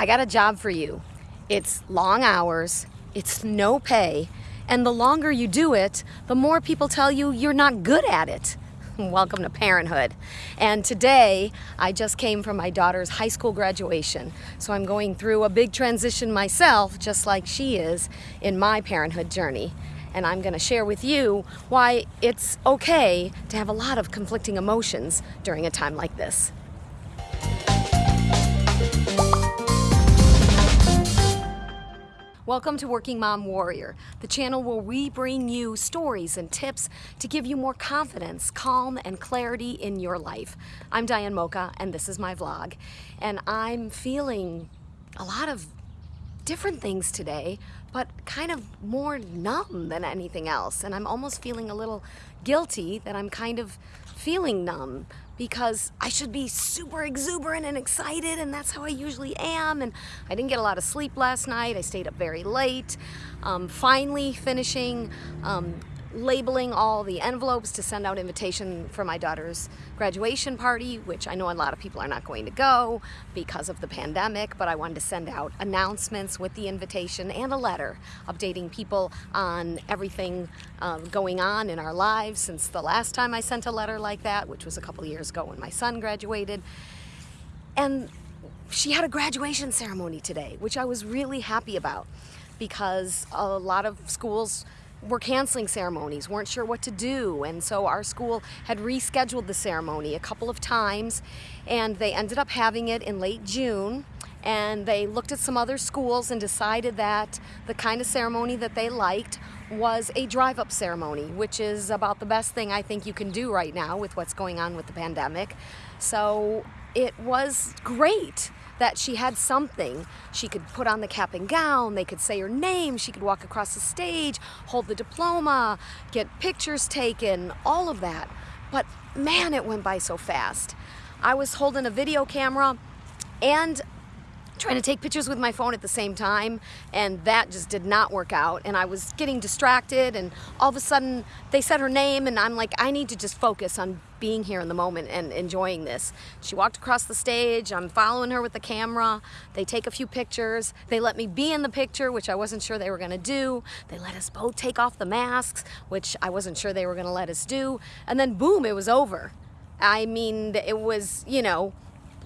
I got a job for you. It's long hours, it's no pay, and the longer you do it, the more people tell you you're not good at it. Welcome to parenthood. And today, I just came from my daughter's high school graduation. So I'm going through a big transition myself, just like she is in my parenthood journey. And I'm going to share with you why it's okay to have a lot of conflicting emotions during a time like this. Welcome to Working Mom Warrior, the channel where we bring you stories and tips to give you more confidence, calm, and clarity in your life. I'm Diane Mocha, and this is my vlog. And I'm feeling a lot of different things today, but kind of more numb than anything else. And I'm almost feeling a little guilty that I'm kind of feeling numb because I should be super exuberant and excited and that's how I usually am. And I didn't get a lot of sleep last night. I stayed up very late. Um, finally finishing um, labeling all the envelopes to send out invitation for my daughter's graduation party, which I know a lot of people are not going to go because of the pandemic, but I wanted to send out announcements with the invitation and a letter updating people on everything um, going on in our lives since the last time I sent a letter like that, which was a couple years ago when my son graduated. And she had a graduation ceremony today, which I was really happy about because a lot of schools were canceling ceremonies, weren't sure what to do. And so our school had rescheduled the ceremony a couple of times and they ended up having it in late June. And they looked at some other schools and decided that the kind of ceremony that they liked was a drive-up ceremony, which is about the best thing I think you can do right now with what's going on with the pandemic. So it was great that she had something. She could put on the cap and gown, they could say her name, she could walk across the stage, hold the diploma, get pictures taken, all of that. But man, it went by so fast. I was holding a video camera and trying to take pictures with my phone at the same time and that just did not work out and I was getting distracted and all of a sudden they said her name and I'm like I need to just focus on being here in the moment and enjoying this. She walked across the stage, I'm following her with the camera, they take a few pictures, they let me be in the picture which I wasn't sure they were gonna do, they let us both take off the masks which I wasn't sure they were gonna let us do and then boom it was over. I mean it was you know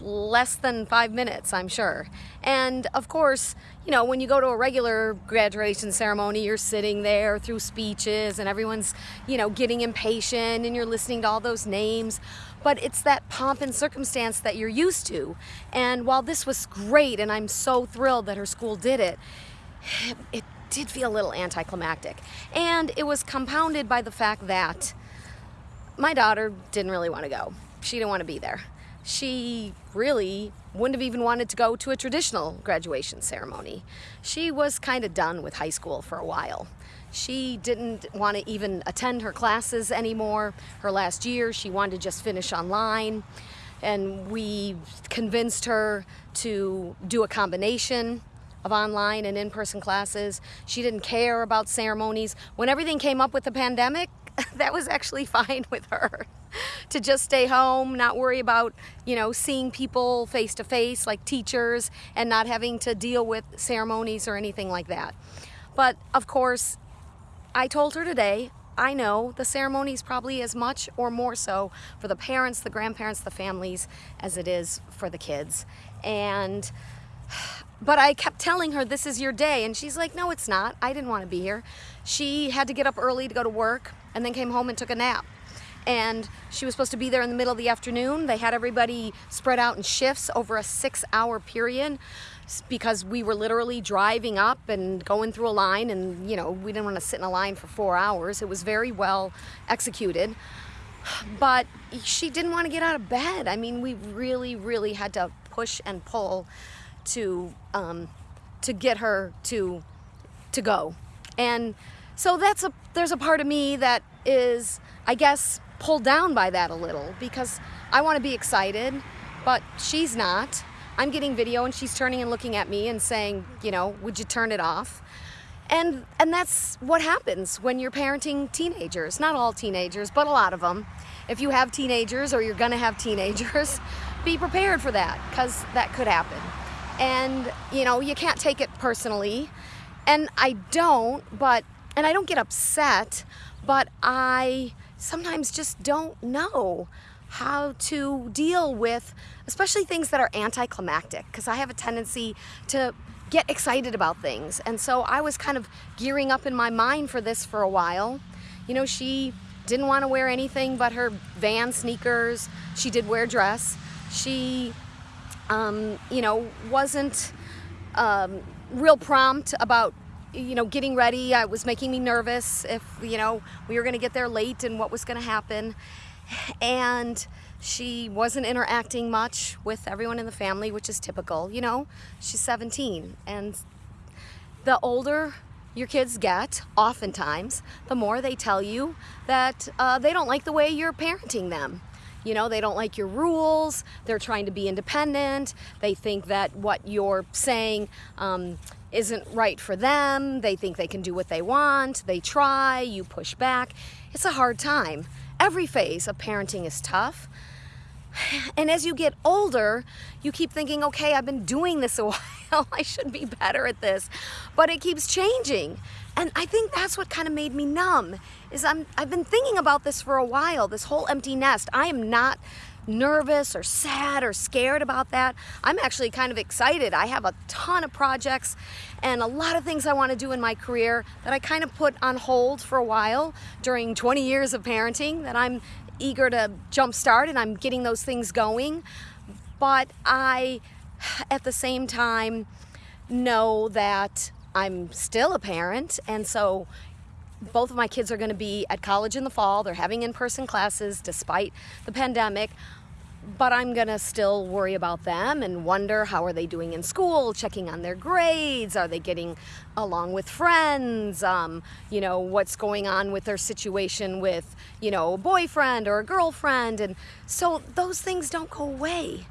less than five minutes, I'm sure. And of course, you know, when you go to a regular graduation ceremony, you're sitting there through speeches and everyone's, you know, getting impatient and you're listening to all those names. But it's that pomp and circumstance that you're used to. And while this was great and I'm so thrilled that her school did it, it did feel a little anticlimactic. And it was compounded by the fact that my daughter didn't really want to go. She didn't want to be there she really wouldn't have even wanted to go to a traditional graduation ceremony. She was kind of done with high school for a while. She didn't want to even attend her classes anymore. Her last year, she wanted to just finish online. And we convinced her to do a combination of online and in-person classes. She didn't care about ceremonies. When everything came up with the pandemic, that was actually fine with her. To just stay home, not worry about, you know, seeing people face to face like teachers and not having to deal with ceremonies or anything like that. But of course, I told her today, I know the ceremony is probably as much or more so for the parents, the grandparents, the families as it is for the kids. And but I kept telling her this is your day. And she's like no it's not. I didn't want to be here. She had to get up early to go to work and then came home and took a nap. And she was supposed to be there in the middle of the afternoon. They had everybody spread out in shifts over a six hour period because we were literally driving up and going through a line and you know we didn't want to sit in a line for four hours. It was very well executed. But she didn't want to get out of bed. I mean we really really had to push and pull to um, to get her to to go. And so that's a there's a part of me that is I guess pulled down by that a little because I want to be excited but she's not. I'm getting video and she's turning and looking at me and saying you know would you turn it off? And and that's what happens when you're parenting teenagers not all teenagers but a lot of them if you have teenagers or you're gonna have teenagers be prepared for that because that could happen. And, you know, you can't take it personally. And I don't, but, and I don't get upset, but I sometimes just don't know how to deal with, especially things that are anticlimactic, because I have a tendency to get excited about things. And so I was kind of gearing up in my mind for this for a while. You know, she didn't want to wear anything but her van sneakers. She did wear a dress. She, um, you know, wasn't um, real prompt about you know, getting ready. I was making me nervous if, you know, we were going to get there late and what was going to happen. And she wasn't interacting much with everyone in the family, which is typical, you know. She's 17 and the older your kids get, oftentimes, the more they tell you that uh, they don't like the way you're parenting them. You know, they don't like your rules. They're trying to be independent. They think that what you're saying um, isn't right for them. They think they can do what they want. They try, you push back. It's a hard time. Every phase of parenting is tough. And as you get older, you keep thinking, okay, I've been doing this a while. I should be better at this. But it keeps changing. And I think that's what kind of made me numb is I'm, I've been thinking about this for a while, this whole empty nest. I am not nervous or sad or scared about that. I'm actually kind of excited. I have a ton of projects and a lot of things I want to do in my career that I kind of put on hold for a while during 20 years of parenting that I'm eager to jumpstart and I'm getting those things going. But I, at the same time, know that I'm still a parent and so both of my kids are going to be at college in the fall. They're having in-person classes despite the pandemic. But I'm going to still worry about them and wonder how are they doing in school, checking on their grades, are they getting along with friends, um, you know, what's going on with their situation with, you know, a boyfriend or a girlfriend. And so those things don't go away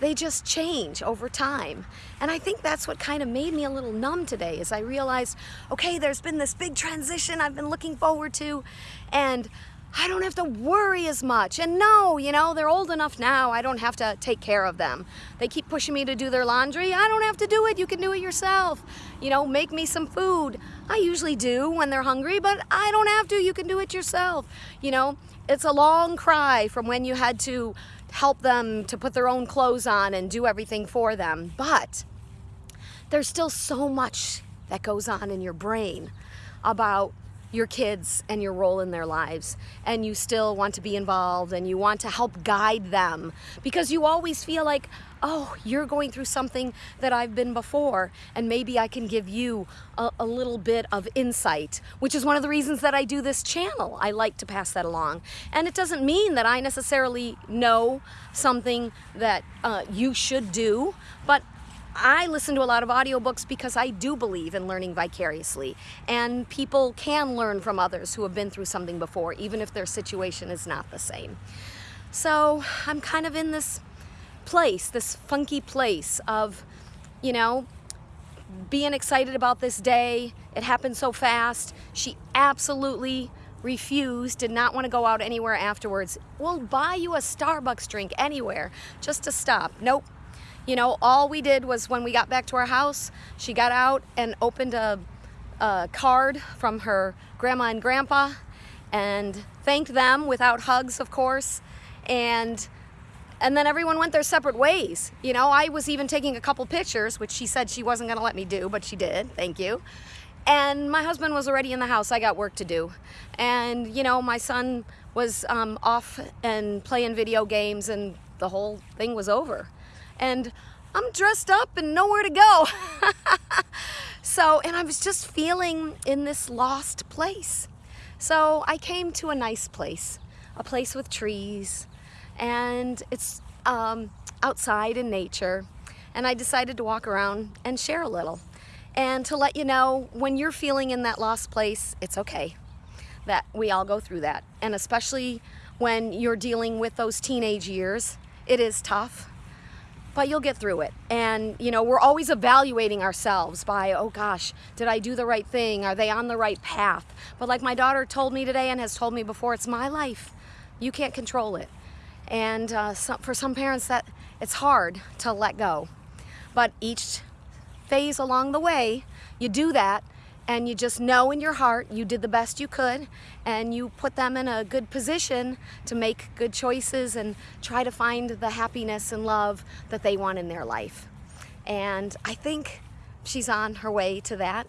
they just change over time. And I think that's what kind of made me a little numb today is I realized, okay, there's been this big transition I've been looking forward to and I don't have to worry as much. And no, you know, they're old enough now. I don't have to take care of them. They keep pushing me to do their laundry. I don't have to do it. You can do it yourself. You know, make me some food. I usually do when they're hungry, but I don't have to. You can do it yourself. You know, it's a long cry from when you had to help them to put their own clothes on and do everything for them. But there's still so much that goes on in your brain about your kids and your role in their lives and you still want to be involved and you want to help guide them because you always feel like oh you're going through something that I've been before and maybe I can give you a, a, little bit of insight which is one of the reasons that I do this channel. I like to pass that along. And it doesn't mean that I necessarily know something that uh, you should do but I listen to a lot of audiobooks because I do believe in learning vicariously and people can learn from others who have been through something before even if their situation is not the same. So I'm kind of in this place, this funky place of, you know, being excited about this day. It happened so fast. She absolutely refused, did not want to go out anywhere afterwards. We'll buy you a Starbucks drink anywhere just to stop. Nope, you know, all we did was when we got back to our house, she got out and opened a, a card from her grandma and grandpa and thanked them without hugs, of course. And and then everyone went their separate ways. You know, I was even taking a couple pictures, which she said she wasn't gonna let me do, but she did, thank you. And my husband was already in the house, I got work to do. And you know, my son was um, off and playing video games and the whole thing was over and I'm dressed up and nowhere to go. so, and I was just feeling in this lost place. So I came to a nice place, a place with trees, and it's um, outside in nature. And I decided to walk around and share a little. And to let you know, when you're feeling in that lost place, it's okay. That we all go through that. And especially when you're dealing with those teenage years, it is tough but you'll get through it. And, you know, we're always evaluating ourselves by, oh gosh, did I do the right thing? Are they on the right path? But like my daughter told me today and has told me before, it's my life. You can't control it. And uh, for some parents, that it's hard to let go. But each phase along the way, you do that and you just know in your heart you did the best you could and you put them in a good position to make good choices and try to find the happiness and love that they want in their life. And I think she's on her way to that.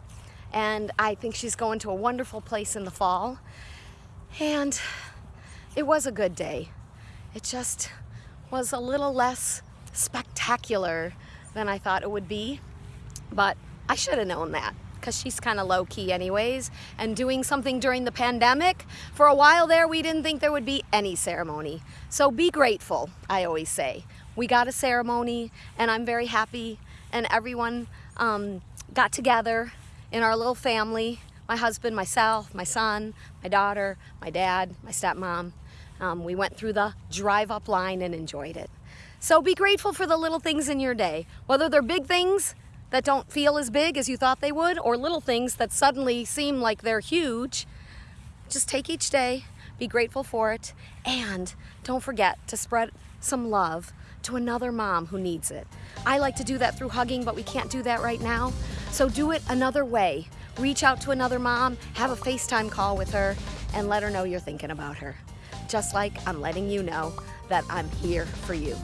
And I think she's going to a wonderful place in the fall. And it was a good day. It just was a little less spectacular than I thought it would be. But I should have known that because she's kind of low key anyways and doing something during the pandemic for a while there we didn't think there would be any ceremony. So be grateful I always say. We got a ceremony and I'm very happy and everyone um, got together in our little family. My husband myself my son my daughter my dad my stepmom. Um, we went through the drive up line and enjoyed it. So be grateful for the little things in your day. Whether they're big things that don't feel as big as you thought they would, or little things that suddenly seem like they're huge. Just take each day, be grateful for it, and don't forget to spread some love to another mom who needs it. I like to do that through hugging, but we can't do that right now. So do it another way. Reach out to another mom, have a FaceTime call with her, and let her know you're thinking about her. Just like I'm letting you know that I'm here for you.